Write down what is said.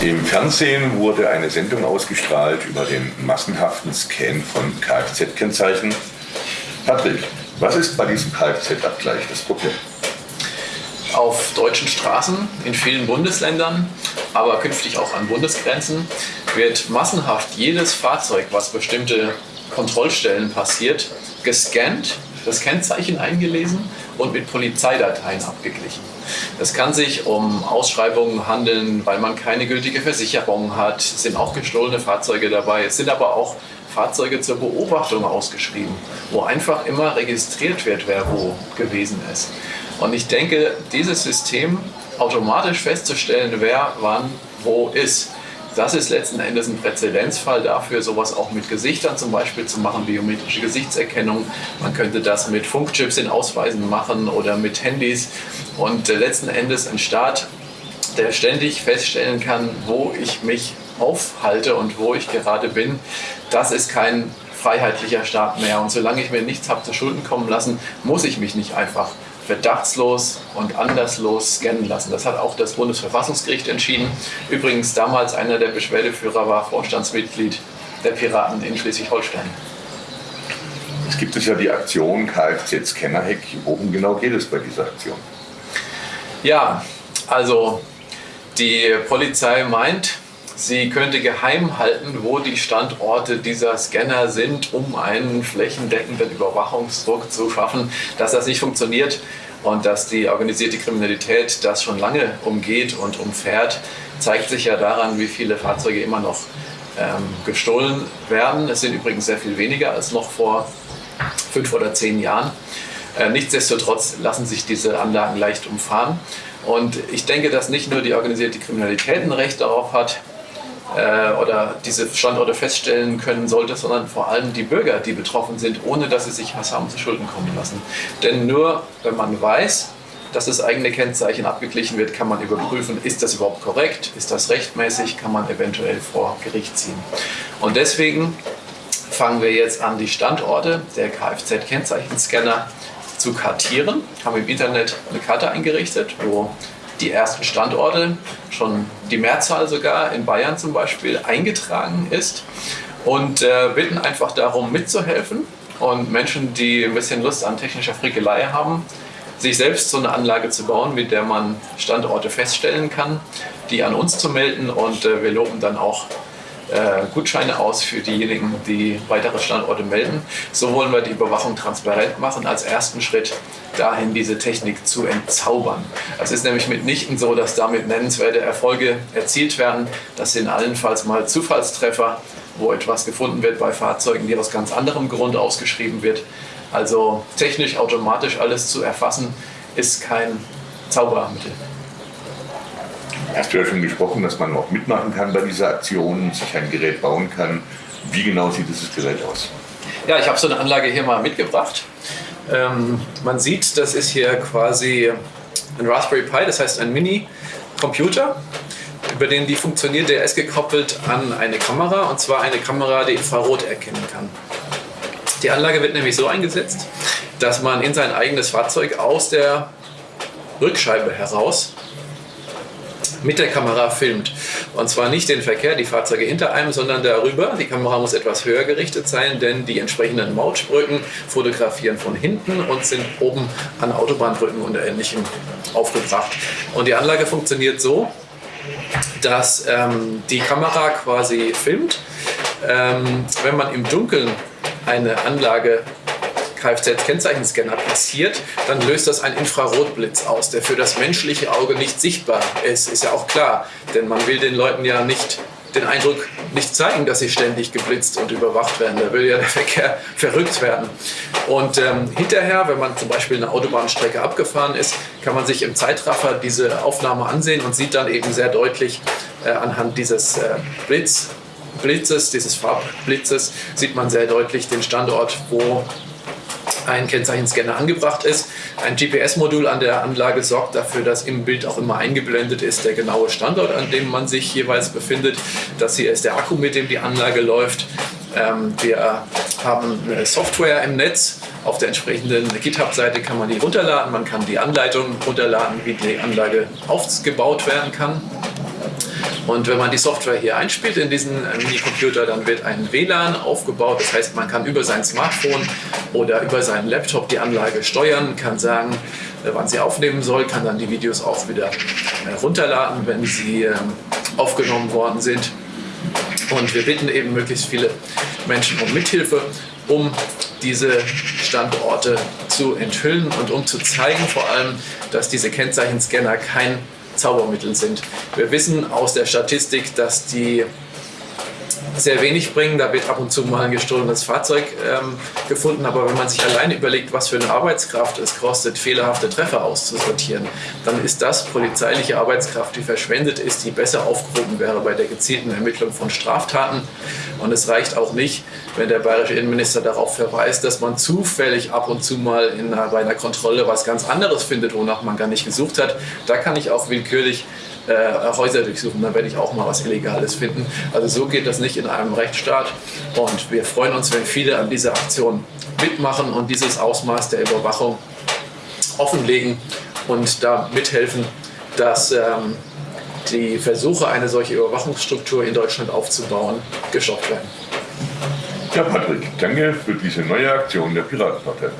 Im Fernsehen wurde eine Sendung ausgestrahlt über den massenhaften Scan von Kfz-Kennzeichen. Patrick, was ist bei diesem Kfz-Abgleich das Problem? Auf deutschen Straßen in vielen Bundesländern, aber künftig auch an Bundesgrenzen, wird massenhaft jedes Fahrzeug, was bestimmte Kontrollstellen passiert, gescannt, das Kennzeichen eingelesen und mit Polizeidateien abgeglichen. Es kann sich um Ausschreibungen handeln, weil man keine gültige Versicherung hat. Es sind auch gestohlene Fahrzeuge dabei. Es sind aber auch Fahrzeuge zur Beobachtung ausgeschrieben, wo einfach immer registriert wird, wer wo gewesen ist. Und ich denke, dieses System automatisch festzustellen, wer wann wo ist, das ist letzten Endes ein Präzedenzfall dafür, sowas auch mit Gesichtern zum Beispiel zu machen, biometrische Gesichtserkennung. Man könnte das mit Funkchips in Ausweisen machen oder mit Handys. Und äh, letzten Endes ein Staat, der ständig feststellen kann, wo ich mich aufhalte und wo ich gerade bin, das ist kein freiheitlicher Staat mehr. Und solange ich mir nichts habe zu Schulden kommen lassen, muss ich mich nicht einfach verdachtslos und anderslos scannen lassen. Das hat auch das Bundesverfassungsgericht entschieden. Übrigens damals einer der Beschwerdeführer war Vorstandsmitglied der Piraten in Schleswig-Holstein. Es gibt es ja die Aktion Kfz-Scannerhack. Worum genau geht es bei dieser Aktion? Ja, also die Polizei meint, Sie könnte geheim halten, wo die Standorte dieser Scanner sind, um einen flächendeckenden Überwachungsdruck zu schaffen. Dass das nicht funktioniert und dass die organisierte Kriminalität das schon lange umgeht und umfährt, zeigt sich ja daran, wie viele Fahrzeuge immer noch ähm, gestohlen werden. Es sind übrigens sehr viel weniger als noch vor fünf oder zehn Jahren. Äh, nichtsdestotrotz lassen sich diese Anlagen leicht umfahren. Und ich denke, dass nicht nur die organisierte Kriminalität ein Recht darauf hat, oder diese Standorte feststellen können sollte, sondern vor allem die Bürger, die betroffen sind, ohne dass sie sich was haben zu Schulden kommen lassen. Denn nur wenn man weiß, dass das eigene Kennzeichen abgeglichen wird, kann man überprüfen, ist das überhaupt korrekt, ist das rechtmäßig, kann man eventuell vor Gericht ziehen. Und deswegen fangen wir jetzt an, die Standorte der Kfz-Kennzeichenscanner zu kartieren, haben im Internet eine Karte eingerichtet, wo die ersten Standorte, schon die Mehrzahl sogar in Bayern zum Beispiel, eingetragen ist. Und äh, bitten einfach darum mitzuhelfen und Menschen, die ein bisschen Lust an technischer Frickelei haben, sich selbst so eine Anlage zu bauen, mit der man Standorte feststellen kann, die an uns zu melden. Und äh, wir loben dann auch äh, Gutscheine aus für diejenigen, die weitere Standorte melden. So wollen wir die Überwachung transparent machen, als ersten Schritt dahin diese Technik zu entzaubern. Es ist nämlich mitnichten so, dass damit nennenswerte Erfolge erzielt werden. Das sind allenfalls mal Zufallstreffer, wo etwas gefunden wird bei Fahrzeugen, die aus ganz anderem Grund ausgeschrieben wird. Also technisch automatisch alles zu erfassen, ist kein Zaubermittel. Hast du ja schon gesprochen, dass man auch mitmachen kann bei dieser Aktion, sich ein Gerät bauen kann. Wie genau sieht dieses Gerät aus? Ja, ich habe so eine Anlage hier mal mitgebracht. Ähm, man sieht, das ist hier quasi ein Raspberry Pi, das heißt ein Mini-Computer, über den die funktioniert. Der ist gekoppelt an eine Kamera und zwar eine Kamera, die Infrarot erkennen kann. Die Anlage wird nämlich so eingesetzt, dass man in sein eigenes Fahrzeug aus der Rückscheibe heraus mit der Kamera filmt. Und zwar nicht den Verkehr, die Fahrzeuge hinter einem, sondern darüber. Die Kamera muss etwas höher gerichtet sein, denn die entsprechenden Mautbrücken fotografieren von hinten und sind oben an Autobahnbrücken und Ähnlichem aufgebracht. Und die Anlage funktioniert so, dass ähm, die Kamera quasi filmt. Ähm, wenn man im Dunkeln eine Anlage Kfz-Kennzeichenscanner passiert, dann löst das einen Infrarotblitz aus, der für das menschliche Auge nicht sichtbar ist. Ist ja auch klar, denn man will den Leuten ja nicht den Eindruck nicht zeigen, dass sie ständig geblitzt und überwacht werden. Da will ja der Verkehr verrückt werden. Und ähm, hinterher, wenn man zum Beispiel eine Autobahnstrecke abgefahren ist, kann man sich im Zeitraffer diese Aufnahme ansehen und sieht dann eben sehr deutlich äh, anhand dieses äh, Blitz, Blitzes, dieses Farbblitzes, sieht man sehr deutlich den Standort, wo ein Kennzeichenscanner angebracht ist. Ein GPS-Modul an der Anlage sorgt dafür, dass im Bild auch immer eingeblendet ist der genaue Standort, an dem man sich jeweils befindet. Das hier ist der Akku, mit dem die Anlage läuft. Ähm, wir haben eine Software im Netz. Auf der entsprechenden GitHub-Seite kann man die runterladen. Man kann die Anleitung runterladen, wie die Anlage aufgebaut werden kann. Und wenn man die Software hier einspielt in diesen äh, Minicomputer, dann wird ein WLAN aufgebaut. Das heißt, man kann über sein Smartphone oder über seinen Laptop die Anlage steuern, kann sagen, äh, wann sie aufnehmen soll, kann dann die Videos auch wieder äh, runterladen, wenn sie ähm, aufgenommen worden sind. Und wir bitten eben möglichst viele Menschen um Mithilfe, um diese Standorte zu enthüllen und um zu zeigen vor allem, dass diese Kennzeichenscanner kein Zaubermittel sind. Wir wissen aus der Statistik, dass die sehr wenig bringen. Da wird ab und zu mal ein gestohlenes Fahrzeug ähm, gefunden. Aber wenn man sich allein überlegt, was für eine Arbeitskraft es kostet, fehlerhafte Treffer auszusortieren, dann ist das polizeiliche Arbeitskraft, die verschwendet ist, die besser aufgehoben wäre bei der gezielten Ermittlung von Straftaten. Und es reicht auch nicht, wenn der bayerische Innenminister darauf verweist, dass man zufällig ab und zu mal in einer, bei einer Kontrolle was ganz anderes findet, wonach man gar nicht gesucht hat. Da kann ich auch willkürlich äh, Häuser durchsuchen, dann werde ich auch mal was Illegales finden. Also so geht das nicht in einem Rechtsstaat und wir freuen uns, wenn viele an dieser Aktion mitmachen und dieses Ausmaß der Überwachung offenlegen und da mithelfen, dass ähm, die Versuche, eine solche Überwachungsstruktur in Deutschland aufzubauen, gestoppt werden. Ja, Patrick, danke für diese neue Aktion der Piratenpartei.